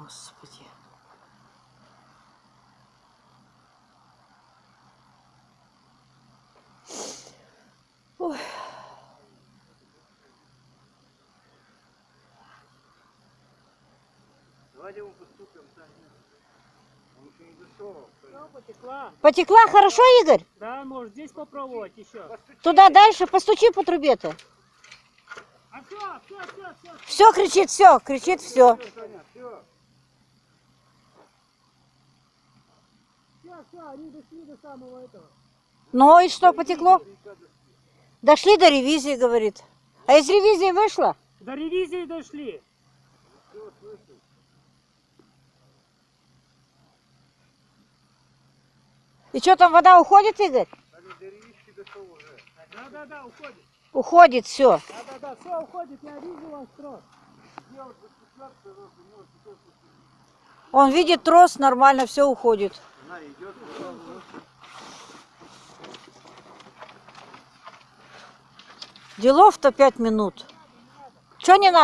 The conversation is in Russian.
Господи. Ой. Давайте мы поступим. Он еще не дошел. Потекла. Потекла хорошо, Игорь? Да, может здесь попробовать еще. Туда дальше, постучи по трубе-то. А все, все, все, все. Все кричит, все, кричит, все. Все, все, они дошли до самого этого. Ну и что, потекло? Дошли до ревизии, говорит. А из ревизии вышла? До ревизии дошли. И что там, вода уходит, Игорь? Да, да, да, уходит. Уходит, все. Да, да, да, все уходит, я вижу ваш трос. Он видит трос, нормально, все уходит. Она идет. Делов-то пять минут. Что не надо?